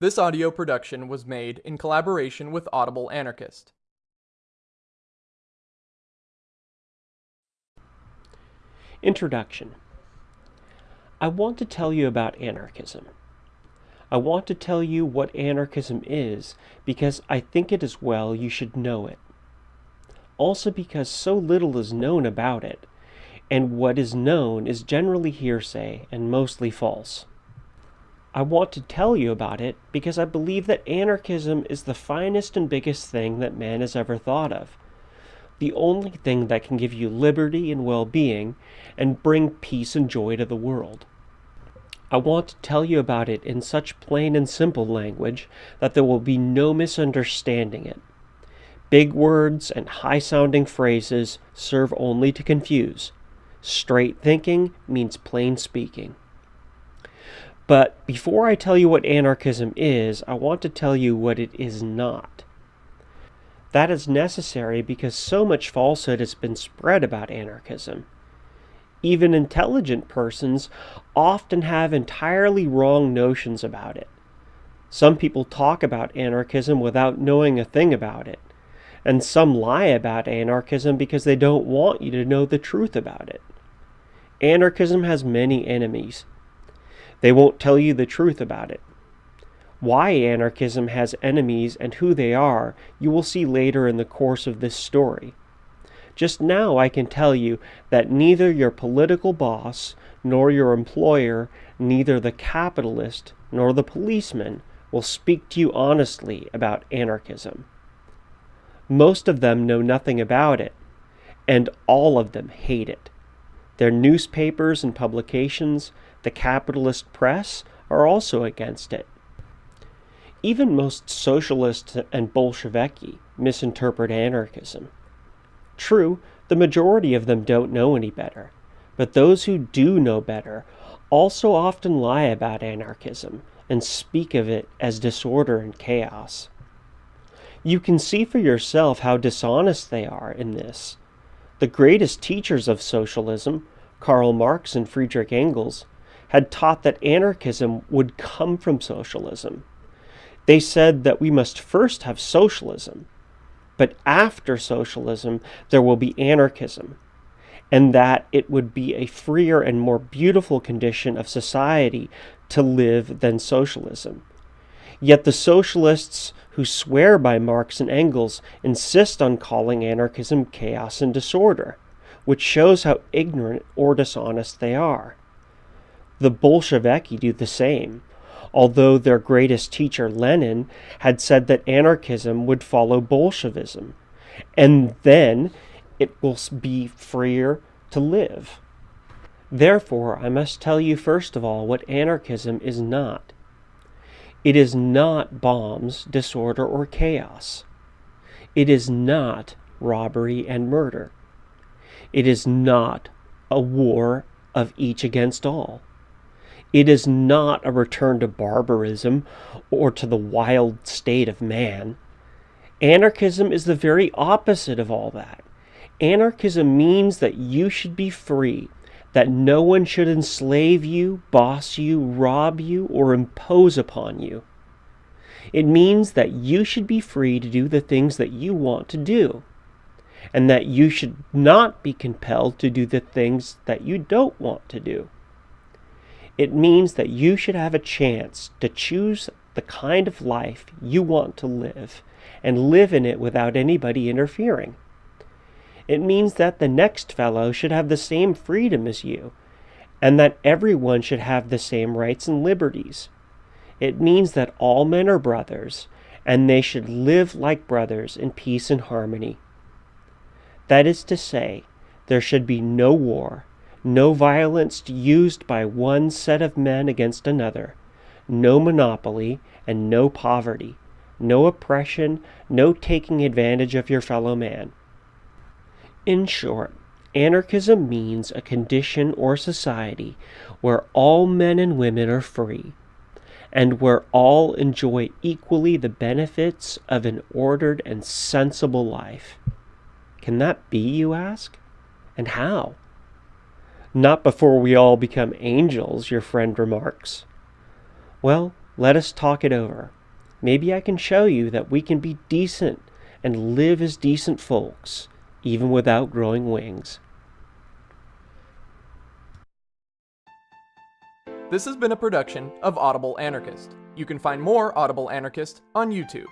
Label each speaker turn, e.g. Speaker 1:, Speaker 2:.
Speaker 1: This audio production was made in collaboration with Audible Anarchist.
Speaker 2: Introduction I want to tell you about anarchism. I want to tell you what anarchism is because I think it is well you should know it. Also because so little is known about it, and what is known is generally hearsay and mostly false. I want to tell you about it because I believe that anarchism is the finest and biggest thing that man has ever thought of. The only thing that can give you liberty and well-being and bring peace and joy to the world. I want to tell you about it in such plain and simple language that there will be no misunderstanding it. Big words and high-sounding phrases serve only to confuse. Straight thinking means plain speaking. But before I tell you what anarchism is, I want to tell you what it is not. That is necessary because so much falsehood has been spread about anarchism. Even intelligent persons often have entirely wrong notions about it. Some people talk about anarchism without knowing a thing about it, and some lie about anarchism because they don't want you to know the truth about it. Anarchism has many enemies. They won't tell you the truth about it. Why anarchism has enemies and who they are, you will see later in the course of this story. Just now I can tell you that neither your political boss, nor your employer, neither the capitalist, nor the policeman will speak to you honestly about anarchism. Most of them know nothing about it, and all of them hate it. Their newspapers and publications, the capitalist press, are also against it. Even most socialists and Bolsheviki misinterpret anarchism. True, the majority of them don't know any better, but those who do know better also often lie about anarchism and speak of it as disorder and chaos. You can see for yourself how dishonest they are in this. The greatest teachers of socialism, Karl Marx and Friedrich Engels, had taught that anarchism would come from socialism. They said that we must first have socialism, but after socialism there will be anarchism, and that it would be a freer and more beautiful condition of society to live than socialism. Yet the socialists who swear by Marx and Engels insist on calling anarchism chaos and disorder, which shows how ignorant or dishonest they are. The Bolsheviki do the same, although their greatest teacher, Lenin, had said that anarchism would follow Bolshevism, and then it will be freer to live. Therefore, I must tell you first of all what anarchism is not. It is not bombs, disorder, or chaos. It is not robbery and murder. It is not a war of each against all. It is not a return to barbarism or to the wild state of man. Anarchism is the very opposite of all that. Anarchism means that you should be free, that no one should enslave you, boss you, rob you, or impose upon you. It means that you should be free to do the things that you want to do, and that you should not be compelled to do the things that you don't want to do. It means that you should have a chance to choose the kind of life you want to live and live in it without anybody interfering. It means that the next fellow should have the same freedom as you and that everyone should have the same rights and liberties. It means that all men are brothers and they should live like brothers in peace and harmony. That is to say, there should be no war, no violence used by one set of men against another, no monopoly, and no poverty, no oppression, no taking advantage of your fellow man. In short, anarchism means a condition or society where all men and women are free, and where all enjoy equally the benefits of an ordered and sensible life. Can that be, you ask? And how? Not before we all become angels, your friend remarks. Well, Let us talk it over. Maybe I can show you that we can be decent and live as decent folks, even without growing wings.
Speaker 1: This has been a production of Audible Anarchist. You can find more Audible Anarchist on YouTube.